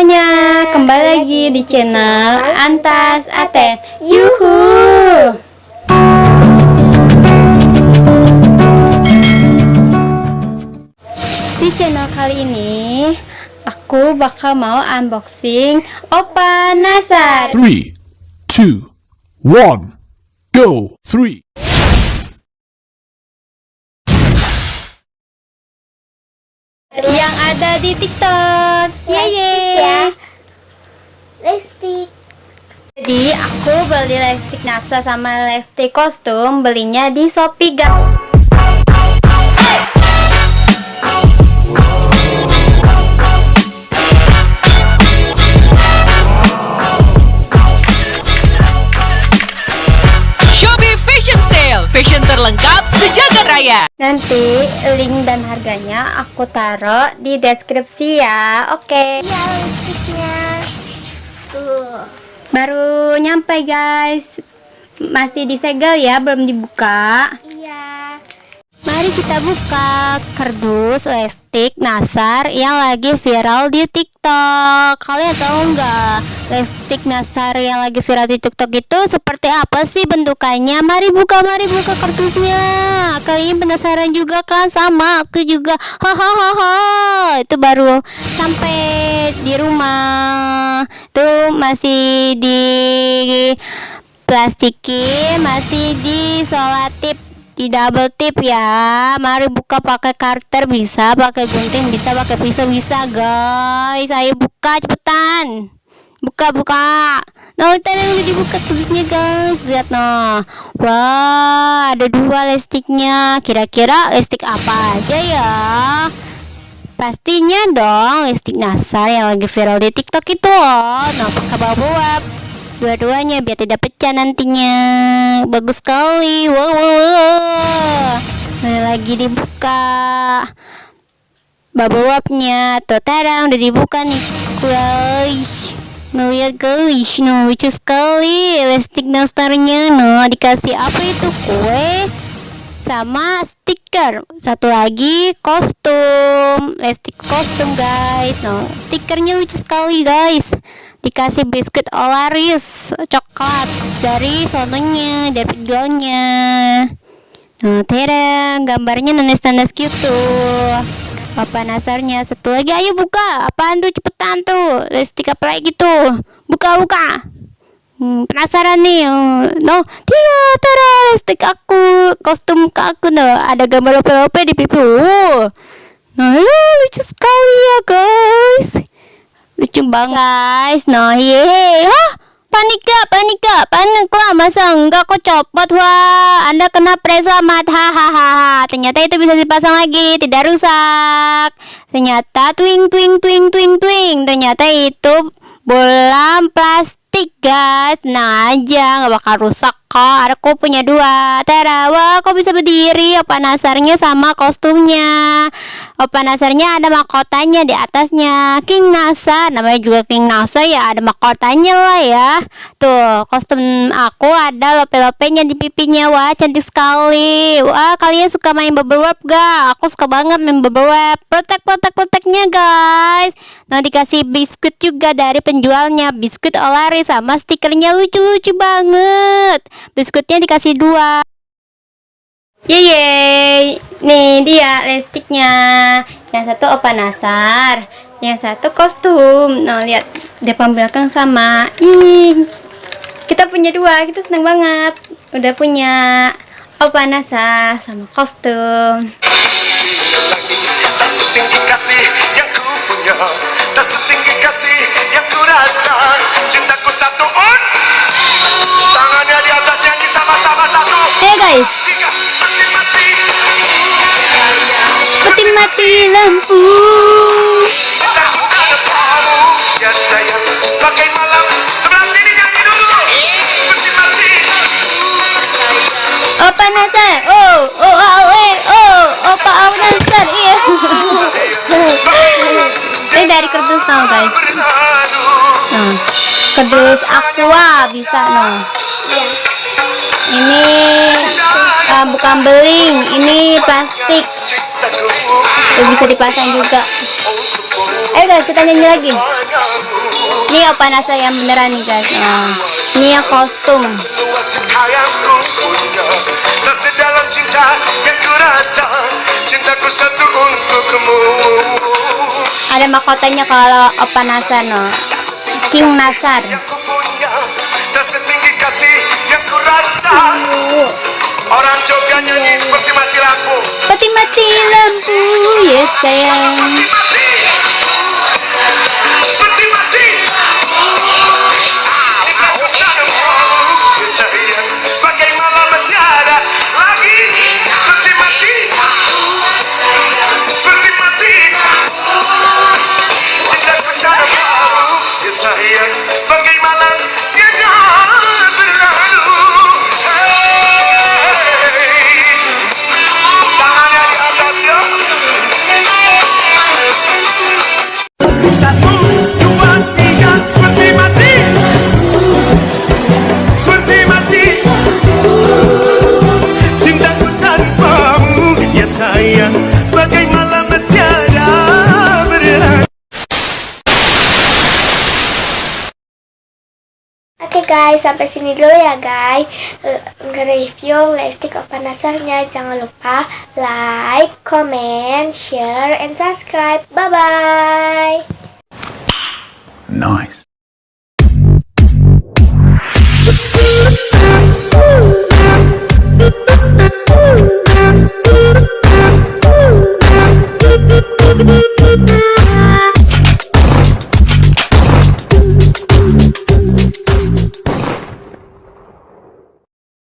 semuanya, kembali lagi di channel Antas Aten Yuhu! Di channel kali ini Aku bakal mau unboxing Opa Nasar. Three, two, one, go. Yang ada di tiktok Yeay ya. Lipstick. Jadi aku beli lipstick NASA sama lipstick kostum Belinya di Shopee guys raya. Nanti link dan harganya aku taruh di deskripsi ya Oke Ya lipsticknya. Tuh. Baru nyampe guys Masih disegel ya belum dibuka. Mari kita buka kardus lipstick Nasar yang lagi viral di TikTok. Kalian tahu nggak lipstick Nasar yang lagi viral di TikTok itu seperti apa sih bentukannya? Mari buka, mari buka kardusnya. Kalian penasaran juga kan? Sama aku juga. Hahaha. Itu baru sampai di rumah. Itu masih di plastikin, masih di solatip di double tip ya. Mari buka pakai karter bisa pakai gunting bisa pakai pisau bisa guys. Ayo buka cepetan. Buka buka. Nah ntar yang udah dibuka tulisnya guys. Lihat no wah ada dua lipstiknya kira-kira lipstik apa aja ya? Pastinya dong lipstik nasar yang lagi viral di tiktok itu. Loh nah pakai bawa dua-duanya biar tidak pecah nantinya. Bagus sekali. Wow, wow, wow. Nah, lagi dibuka. Bubble wrapnya. Tuh udah dibuka nih. Guys. Ngeliat guys. No lucu sekali. Lipstick nastarnya no dikasih apa itu? Kue sama stiker. Satu lagi kostum lipstick kostum guys. No stikernya lucu sekali guys. Dikasih biskuit Olaris coklat dari sononya dari penjualnya. Nah tera gambarnya nanas-nanas gitu. Apa nasarnya? Satu lagi ayo buka. Apaan tuh? Cepetan tuh. Lipstick apa lagi tuh buka buka. Hmm, penasaran nih. Oh, no. Dia tara lipstick aku. Kostum aku no. Ada gambar lope-lope di pipi oh nah ya, lucu sekali ya guys. Lucu banget guys no hehe hah? Panik gak panik gak? Panik lah masa enggak? Kok copot wah anda kena presamat hahaha ternyata itu bisa dipasang lagi tidak rusak. Ternyata twing twing twing twing twing. Ternyata itu bolam plastik guys. Nah aja nggak bakal rusak kok aku punya dua Tera wah kok bisa berdiri? Opa nasarnya sama kostumnya. Opa nasarnya ada mahkotanya di atasnya. King Nasar namanya juga King Nasar ya ada mahkotanya lah ya. Tuh kostum aku ada lope-lopenya di pipinya. Wah cantik sekali. Wah kalian suka main bubble wrap gak? Aku suka banget main bubble wrap. Protek protek proteknya guys nah dikasih biskuit juga dari penjualnya biskuit olari sama stikernya lucu-lucu banget biskuitnya dikasih dua Yeay, nih dia lipstiknya. Yang satu opa nasar, yang satu kostum. Nah lihat depan belakang sama. Ih, kita punya dua, kita seneng banget. Udah punya opa nasar sama kostum. Ada kamu Ya sayang Bagai malam Sebelah sini nyanyi dulu Sakti mati Opa nasar, oh, oh, oh, eh, oh, opa nasar, iya. Ini dari kardus tau guys. Nah, kardus aqua bisa no. Ini uh, bukan beling, ini plastik. Tuh, bisa dipasang juga. Ayo guys, kita nyanyi lagi. Ini Opa Nasa yang beneran nih guys. Oh. Ini yang kostum. Semua cinta yang ku punya Tak sedalam cinta yang ku rasa Cintaku satu untukmu Ada mahkotanya kalau Opa Nasa no. King Nasar. Orang Jogja nyanyi seperti mati lampu Peti mati lampu ya sayang. Satu, dua, guys, sampai sini dulu ya guys. Eh, Nge-review Lesti Nasarnya. Jangan lupa like, comment, share, and subscribe. Bye bye. Nice.